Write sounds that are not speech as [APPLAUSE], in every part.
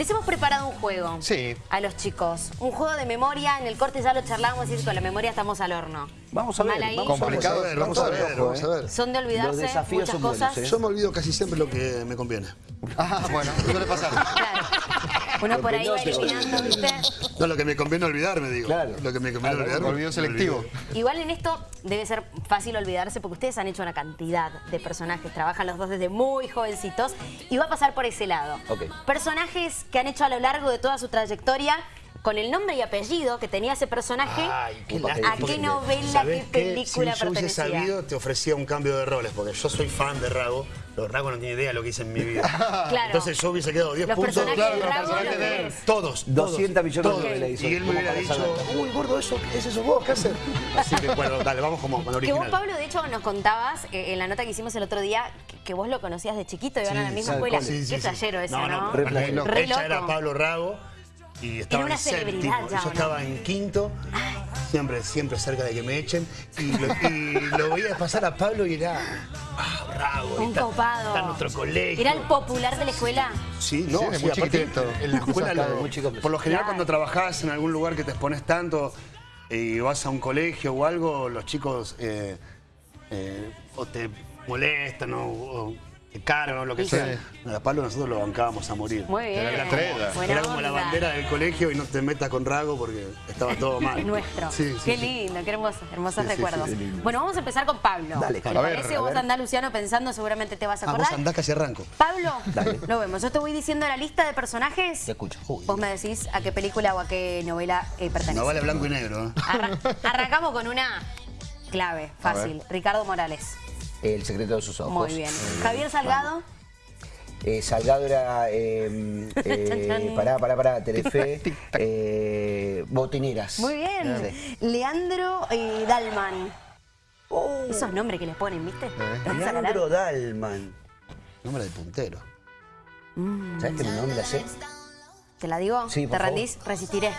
Les hemos preparado un juego Sí. a los chicos. Un juego de memoria, en el corte ya lo charlamos y con la memoria estamos al horno. Vamos a ver, vamos Complicado, a ver, vamos a ver, vamos a ver. Son de olvidarse Los desafíos muchas son buenos, cosas. ¿eh? Yo me olvido casi siempre lo que me conviene. Ah, bueno, suele pasar. Claro. Uno por ahí va eliminando, ¿viste? No, lo que me conviene olvidarme, digo. Claro. Lo que me conviene Ah, olvidarme. olvido selectivo. Igual en esto debe ser fácil olvidarse porque ustedes han hecho una cantidad de personajes, trabajan los dos desde muy jovencitos y va a pasar por ese lado. Ok. Personajes que han hecho a lo largo de toda su trayectoria con el nombre y apellido que tenía ese personaje, Ay, qué a qué novela, qué película si yo hubiese pertenecía. sabido, te ofrecía un cambio de roles, porque yo soy fan de Rago. Los Rago no tienen idea de lo que hice en mi vida. [LAUGHS] Claro. Entonces yo hubiese quedado 10 Los puntos. claro, de los personajes de-. Todos, 200 millones de todos. novelas hizo, Y él me hubiera dicho, uy, gordo, eso, ese sos vos, ¿qué haces? [LAUGHS] Así que bueno, dale, vamos como con Que original. vos, Pablo, de hecho, nos contabas eh, en la nota que hicimos el otro día que, que vos lo conocías de chiquito y van a la misma sí, escuela. sí, Sí, Qué sí, sí. eso, ¿no? loco. Re Ella era Pablo Rago y estaba una en séptimo. ya, ¿o Yo no? estaba en quinto, siempre, siempre cerca de que me echen. Y lo, y lo veía pasar a Pablo y era, ah, Rago. Un está, copado. Está en nuestro colegio. ¿Era el popular de la escuela? Sí, no, Sí, sí, muy aparte, en la escuela, lo- muy chico. por lo general Claro. cuando trabajás en algún lugar que te expones tanto y vas a un colegio o algo, los chicos eh, eh, o te molestan o, o te cargan o lo que Sí. sea. A Pablo nosotros lo bancábamos a morir. Muy bien. Era la. Buena Era como la bandera del colegio y no te metas con Rago porque estaba todo [LAUGHS] mal. Es nuestro. Sí, sí, qué sí. lindo, qué hermoso, hermosos recuerdos. sí, qué lindo. bueno, vamos a empezar con Pablo. Dale, ¿Te a parece? Vos andás, Luciano, pensando, seguramente te vas a Ah, acordar. vos andás casi arranco. Pablo, lo vemos. Yo te voy diciendo la lista de personajes. Te escucho. Uy. Vos me decís a qué película o a qué novela eh, pertenece. No vale blanco y negro. ¿eh? Arra- arrancamos con una clave, fácil. Ricardo Morales. El secreto de sus ojos. Muy bien. Javier Salgado. Eh, Salgado era. Eh, [LAUGHS] eh, pará, pará, pará. Telefe. [LAUGHS] eh, botineras. Muy bien. Sí. Leandro eh, Dalman. Oh, Esos nombres que les ponen, ¿viste? Leandro Dalman. Nombre de puntero. ¿Sabes que mi nombre la sé? ¿Te la digo? Sí, ¿Te por favor. rendís? Resistiré.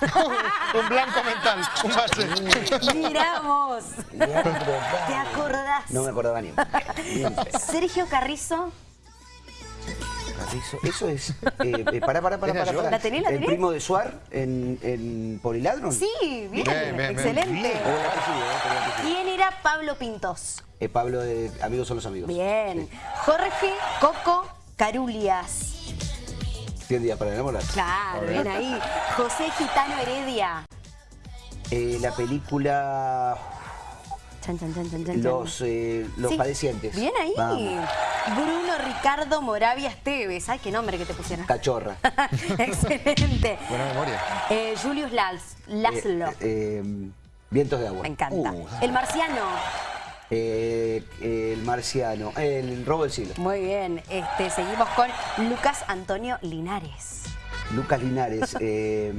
[LAUGHS] un blanco mental, un base. Miramos. ¿Te acordás? No me acordaba ni. Sergio Carrizo. Carrizo. Eso es. Eh, eh, pará, pará, pará, pará, yo. pará. ¿La tenés, la El primo de Suar en, en Poliladron. Sí, bien. Bien, bien. Excelente. Eh. ¿Quién era Pablo Pintos? Eh, Pablo de Amigos son los amigos. Bien. Jorge Coco Carulias. 100 días para enamorar. Claro, bien ahí. José Gitano Heredia. Eh, la película Chan, chan, chan, chan, chan, Los, eh, los Sí. Padecientes. Bien ahí. Vamos. Bruno Ricardo Moravia Esteves. Ay, qué nombre que te pusieron. Cachorra. [LAUGHS] Excelente. Buena memoria. Eh, Julius Lals, Laszlo. Eh, eh, Vientos de agua. Me encanta. Uh, El marciano. Eh, el marciano. El robo del siglo. Muy bien. Este, seguimos con Lucas Antonio Linares. Lucas Linares. [LAUGHS] eh,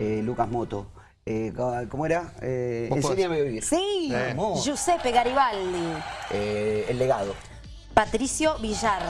eh, Lucas Moto. Eh, ¿Cómo era? Eh, enséñame a vivir. Sí. Giuseppe Garibaldi. Eh, el legado. Patricio Villar.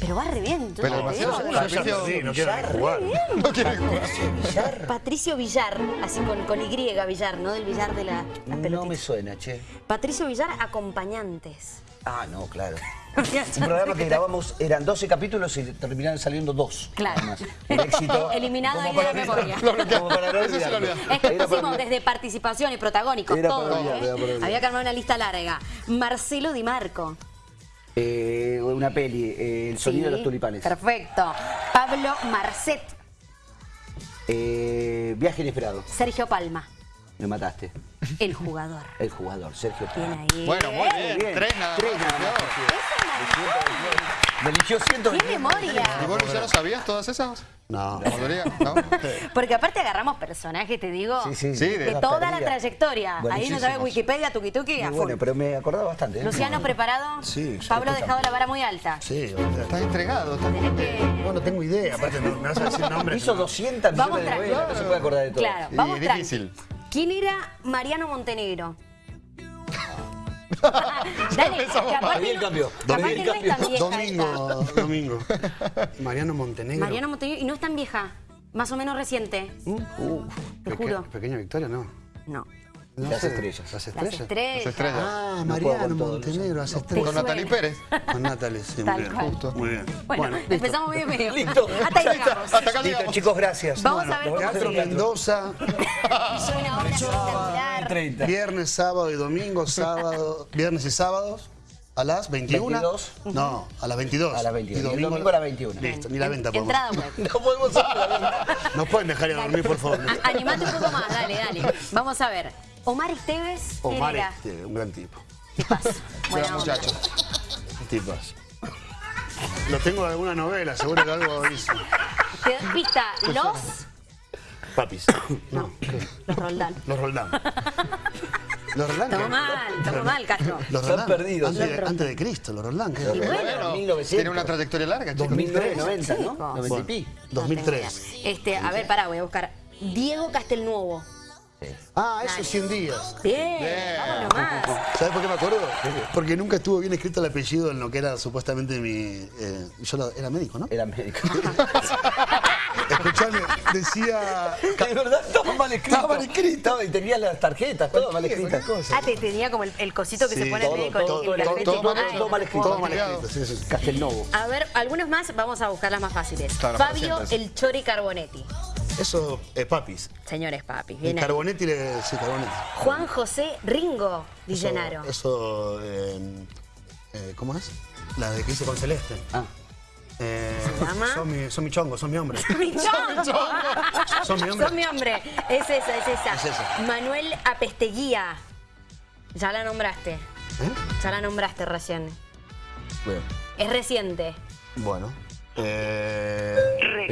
Pero va re bien. yo Pero demasiado digo. seguro. Patricio perdí, no Villar. jugar. No quiere jugar. Villar. Patricio Villar, así con, con Y Villar, no del Villar de la, las No me suena, che. Patricio Villar, acompañantes. Ah, no, claro. [LAUGHS] Un programa que grabamos, eran 12 capítulos y terminaron saliendo dos. Claro. nada más. Un éxito. [LAUGHS] Eliminado ahí de la memoria. como para no. Es que pusimos desde participación y protagónicos, Era todo. para olvidar, ¿eh? era para olvidar. Había que armar una lista larga. Marcelo Di Marco. Eh, una peli, eh, El sonido de los tulipanes. Perfecto. Pablo Marcet. Eh, viaje inesperado. Sergio Palma. Me mataste. El jugador. [LAUGHS] El jugador, Sergio ahí. Bueno, muy bien. Bien. Tres nada Tres más. nada más. Me eligió ¡Qué 120. memoria! ¿Y vos, Luciano, sabías todas esas? No. ¿La mayoría? ¿No? [LAUGHS] Porque aparte agarramos personajes, te digo, Sí, sí, Sí, de de- toda la trayectoria. Ahí no sabes Wikipedia, tuki tuki, a bueno, pero me acordaba bastante. ¿eh? Luciano, ¿preparado? Sí, Pablo ha dejado la vara muy alta. Sí. Estás entregado. que... No, no tengo idea. Aparte, no, me vas a decir nombres. Hizo no. 200 Vamos millones de tranqui. novelas, no se puede acordar de todo. Claro, Y vamos tranqui. ¿Quién era Mariano Montenegro? [LAUGHS] Dale, Ahí el cambio. capaz Ahí que el no es tan cambio. vieja Domingo, domingo. [LAUGHS] Mariano. Montenegro. Mariano Montenegro, y no es tan vieja, más o menos reciente. Uh, Te Peque- juro. Pequeña Victoria, no. No. No Las sé, estrellas. Las Las estrellas. estrellas. Las estrellas. Ah, No Mariano Montenegro, las estrellas. Con Natalie. Pérez. Con Natalie, sí, muy bien. cual. Muy bien. Bueno, empezamos medio medio. [LAUGHS] Listo. Hasta ahí llegamos. Hasta acá llegamos. chicos, gracias. Vamos a ver cómo Teatro. Mendoza, una obra espectacular. 30. viernes, sábado y domingo, sábado, viernes y sábados. A las 21. 22. No, a las 22. A las 22. Y Y el domingo a las 21. Listo, ni la venta podemos. Entrada web. [LAUGHS] No podemos hacer la venta. Nos pueden dejar ir a dormir, por favor. A- Animate un poco más, dale, dale. Vamos a ver. Omar Esteves, ¿quién Omar era? este, un gran tipo. Tipazo. [LAUGHS] Buena Gran muchacho. Tipazo. Lo tengo de alguna novela, seguro que algo hizo. Pista, los... Papis. [COUGHS] No, los Roldán. Los Roldán. Los Roldán. Estamos mal, estamos mal, Castro. Los Roldán. perdidos. Antes, de, antes de Cristo, los Roldán. bueno. Bueno, 1900. Tiene una trayectoria larga, chicos. 2009, 90, ¿no? Chicos. 90 y Bueno, pi. No tengo 2003. idea. Este, a ver, pará, voy a buscar. Diego Castelnuovo. Ah, eso 100 días. Bien, Bien. vamos nomás. ¿Sabes por qué me acuerdo? Porque nunca estuvo bien escrito el apellido en lo que era supuestamente mi... eh, yo lo- era médico, ¿no? Era médico. [LAUGHS] Escuchame, decía... [LAUGHS] De verdad, estaba mal escrito. Estaba mal escrito. Y tenía las tarjetas, todo mal escrito. Ah, te tenía como el, el cosito que Sí, se pone todo, el médico. todo, el todo, todo mal ay, todo mal escrito. Todo mal escrito, sí, sí. Castelnovo. A ver, algunos más, vamos a buscar las más fáciles. Claro, Fabio. El Chori Carbonetti. Eso, eh, papis. Señores papis, Y bien ahí. Carbonetti, le, sí, Carbonetti. Juan José Ringo Di Eso-. Eso, eh, eh, ¿cómo es? La de que hice con Celeste. Ah. Eh, ¿Se llama? Son mi, son mi chongo, son mi hombre. [LAUGHS] Mi chongo. Son mi hombre. Sos mi hombre. Es esa, es esa. Es esa. Manuel Apesteguía. Ya la nombraste. ¿Eh? Ya la nombraste recién. Bueno. Es reciente. Bueno. Eh,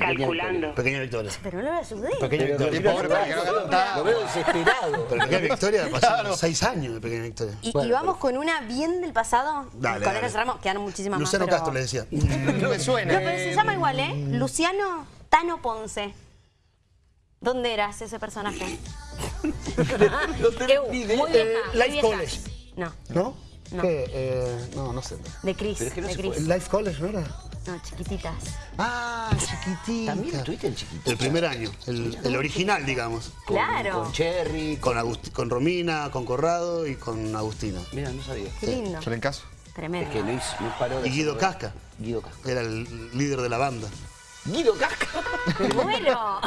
Recalculando. pequeña victoria. Pero no lo ayudé. Pequeña victoria. No Lo veo desesperado. Pero pequeña victoria pasaron seis años de pequeña victoria. Y, Bueno, y vamos con una bien del pasado. Dale, con eso cerramos. Quedaron muchísimas Luciano más. pero- Castro le decía. [LAUGHS] Me suena. No, pero se llama igual, ¿eh? Luciano Tano Ponce. ¿Dónde eras ese personaje? [LAUGHS] No tengo [LAUGHS] ni idea. Eh, Life. College. No, ¿No? No. ¿Qué? Eh, no, no sé. de Cris. Pero es que no de se Cris. ¿El Life College no era? No, chiquititas. Ah, chiquitita. También estuviste en chiquito. El primer año, el, el original, digamos. Con- Claro. Con Cherry. Con, Agust- con Romina, con Corrado y con Agustina. Mira, no sabía. Qué lindo. Yo le encaso. Tremendo. Es que no, hizo, no paró de Y Guido. Casca. Guido Casca. Era el líder de la banda. Guido Casca. [LAUGHS] Bueno.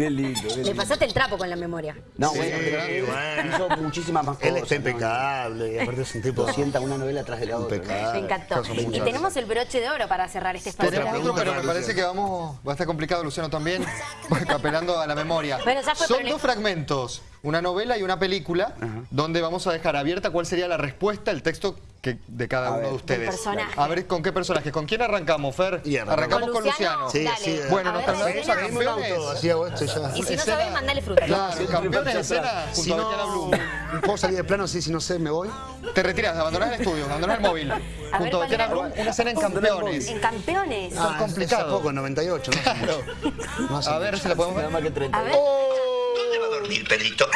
Qué lindo, qué Le lindo. pasaste el trapo con la memoria. No, Sí, bueno, pero él bueno. hizo muchísimas más cosas. Él está impecable aparte es un tipo Sienta una novela tras de la otra. Me encantó. Y tenemos el broche de oro para cerrar este espacio. Tenemos otro, pero me parece que vamos. Va a estar complicado, Luciano, también. [LAUGHS] apelando a la memoria. Bueno, ya fue, Son le- dos fragmentos, una novela y una película, donde vamos a dejar abierta cuál sería la respuesta, el texto que, de cada A uno ver. de ustedes. A ver, ¿con qué personaje? ¿Con quién arrancamos, Fer? Y arrancamos. con Luciano. Sí, Dale. sí. Bueno, A nos la a campeones. auto, así hago esto y ya. Y si no sabes, mandale fruta. Claro, campeones de escena Si junto a no, Betiana Blum. puedo salir de plano, sí, si no sé, me voy. Te retiras, abandonás el estudio, abandonás el móvil. ver, junto a ¿cuál Betiana era? Blum, una escena en campeones. En campeones. Ah, complicado. Hace poco, en 98, ¿no? Claro. No hace A ver si la podemos Nada ver. más que 30. A ver. ¿Dónde va a dormir, Pedrito?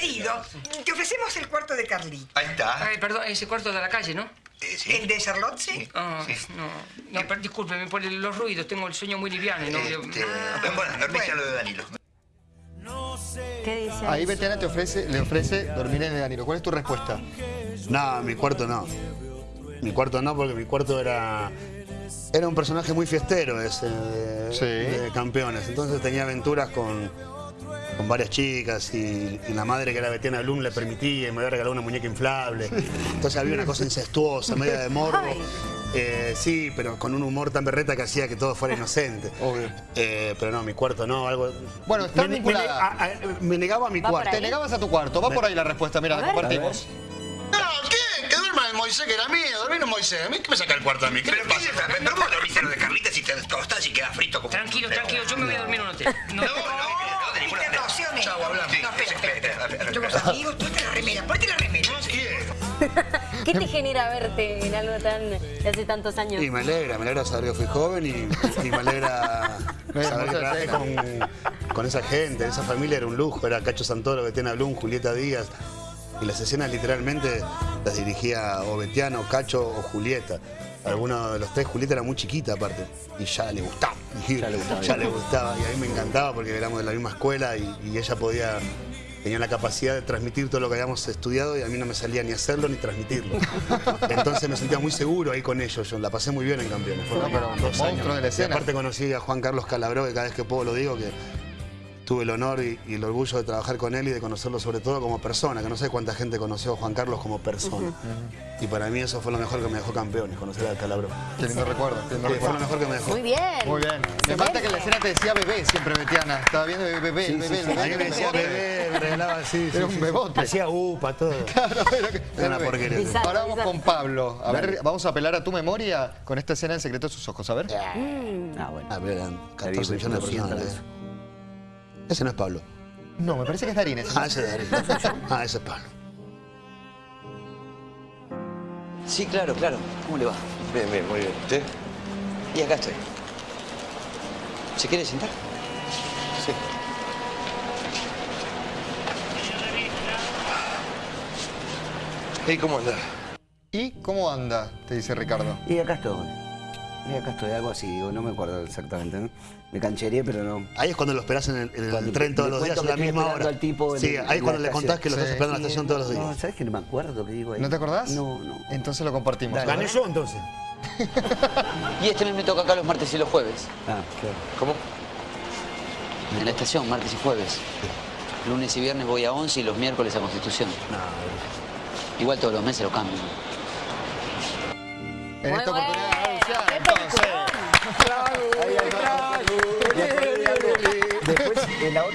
Ah, querido, te ofrecemos el cuarto de Carlito. Ahí está. Ay, perdón, ese cuarto de la calle, ¿no? Eh, sí. ¿El de Charlotte, sí? Ah, Sí. no, no, pero discúlpeme por los ruidos, tengo el sueño muy liviano. y no, Este, bueno, dormís a lo de Danilo. ¿Qué dice? Ahí Betiana te ofrece, le ofrece dormir en el Danilo. ¿Cuál es tu respuesta? No, mi cuarto no. Mi cuarto no, porque mi cuarto era. Era un personaje muy fiestero ese de, Sí. de campeones. Entonces tenía aventuras con, con varias chicas y, y la madre que era Betiana Blum le permitía y me había regalado una muñeca inflable. Entonces había una cosa incestuosa, media de morbo. Eh, sí, pero con un humor tan berreta que hacía que todo fuera inocente. Obvio. Eh, pero no, mi cuarto no, algo. Bueno, está me, me- vinculada. a- a- me negaba a mi cuarto. Te negabas a tu cuarto. Va por ahí la respuesta. Mira, la compartimos. No, ¿qué? Que duerma el Moisés, que era mío. Dormir en Moisés. ¿A mí qué me saca el cuarto a mí? ¿Qué Pero le pasa? ¿pero ¿cómo dormís en lo de Carlita si te tostás y quedas frito como Tranquilo, tranquilo, yo me voy a dormir en un hotel. No, No, no, No, espera, espera, espera, espera, Somos espera. amigos, ponte la remera, ponte la remera. [LAUGHS] ¿Qué te genera verte en algo tan de hace tantos años? Y me alegra, me alegra saber que fui joven y, y me alegra [LAUGHS] saber que trabajé con, con esa gente, esa familia era un lujo, era Cacho Santoro, Betiana Blum, Julieta Díaz. Y las escenas literalmente las dirigía o Betiano, Cacho o Julieta. Alguno de los tres, Julieta era muy chiquita aparte, y ya le gustaba. ya le gustaba. [LAUGHS] ya le gustaba, y a mí me encantaba porque éramos de la misma escuela y, y ella podía, tenía la capacidad de transmitir todo lo que habíamos estudiado y a mí no me salía ni hacerlo ni transmitirlo. [LAUGHS] Entonces me sentía muy seguro ahí con ellos, yo la pasé muy bien en Campeones. Fueron No, pero dos monstruo años. de la Y escena. aparte conocí a Juan Carlos Calabró, que cada vez que puedo lo digo, que tuve el honor y, y el orgullo de trabajar con él y de conocerlo sobre todo como persona, que no sé cuánta gente conoció a Juan Carlos como persona. Y para mí eso fue lo mejor que me dejó campeones, conocer a Calabró. Qué lindo recuerdo. qué lindo Sí, fue recuerdo. lo mejor que me dejó. Muy bien. Muy bien. Me falta que en la escena te decía bebé siempre, Betiana. Estaba viendo bebé, bebé, Sí, el bebé. A me decía bebé, me regalaba así. Era un bebote. Hacía upa, todo. [LAUGHS] Claro, era que- Era una porquería. Ahora vamos con Pablo. A ver, vamos a apelar a tu memoria con esta escena en secreto de sus ojos. A ver. Ah, bueno. Ah, pero eran 14 Está bien, millones de 200 personas. Ese no es Pablo. No, me parece que es Darín. ese. Ah, ese es Darío. [LAUGHS] Ah, ese es Pablo. Sí, claro, claro. ¿Cómo le va? Bien, bien, muy bien. ¿Usted? Y acá estoy. ¿Se quiere sentar? Sí. ¿Y cómo anda? ¿Y cómo anda? Te dice Ricardo. Y acá estoy. Y acá estoy, algo así, digo, no me acuerdo exactamente. ¿no? Me cancheré, pero no. Ahí es cuando lo esperás en el, en el Cuando tren todos los días a la misma hora. al tipo en sí, el- ahí es cuando le estación. contás que lo estás Sí. esperando en la estación todos los No, días. ¿sabes que no me acuerdo qué digo ahí? ¿No te acordás? No, no. Entonces lo compartimos. Dale. Ver. yo entonces? [LAUGHS] Y este mes me toca acá los martes y los jueves. Ah, claro. ¿Cómo? En la estación, martes y jueves. Lunes y viernes voy a 11 y los miércoles a Constitución. Igual todos los meses lo cambio. En esta oportunidad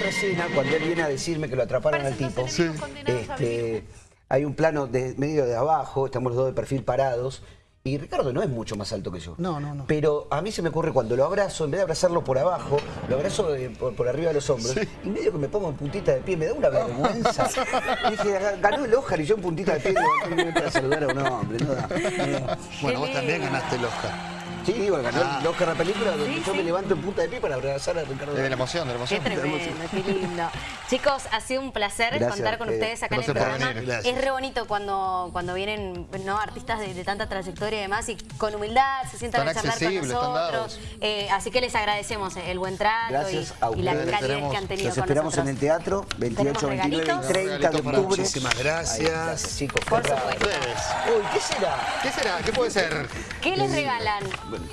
escena, cuando él viene a decirme que lo atraparon al tipo, este, hay un plano de medio de abajo, estamos los dos de perfil parados, y Ricardo no es mucho más alto que yo. No, no, no. Pero a mí se me ocurre cuando lo abrazo, en vez de abrazarlo por abajo, lo abrazo de- por, por arriba de los hombros, y medio que me pongo en puntita de pie, me da una vergüenza. [LAUGHS] Y dije, ganó el Oscar y yo en puntita de pie levantándome para saludar a un hombre. No da. Bueno, vos también ganaste el Oscar. Sí, digo, ganó Ah. el Oscar la película donde yo me levanto en punta de pie para abrazar a Ricardo. De la emoción, de la Qué emoción. tremendo, qué lindo. Chicos, ha sido un placer Gracias contar con a ustedes. acá en el Gracias programa. venir. Gracias. Es re bonito cuando, cuando vienen ¿no? artistas de, de tanta trayectoria y demás y con humildad se sientan Tan a charlar con nosotros. Eh, así que les agradecemos el buen trato Gracias a y, y la calidez Tenemos- que han tenido Los con esperamos en nosotros. el teatro, 28, Tenemos 29 y regalitos. 30 de octubre. Muchísimas Ahí, gracias. chicos. Por qué supuesto. Uy, ¿qué será? ¿Qué será? ¿Qué puede ser? ¿Qué les regalan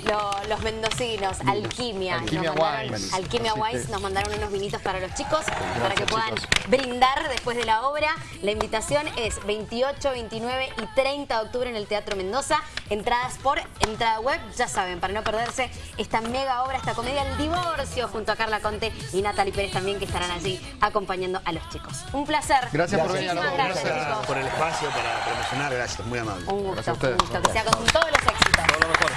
lo- los mendocinos? Alquimia. Alquimia Nos mandaron- Wines. Alquimia Wines nos mandaron unos vinitos para los chicos para que puedan brindar después de la obra. La invitación es 28, 29 y 30 de octubre en el Teatro Mendoza. Entradas por entrada web, ya saben, para no perderse esta mega obra, esta comedia El Divorcio, junto a Carla Conte y Natalie Pérez también, que estarán allí acompañando a los chicos. Un placer. Gracias por venir gracias, Gracias por el espacio para promocionar, gracias, muy amable. Un gusto, Gracias a un gusto. Que sea con todos los éxitos. Todo lo mejor.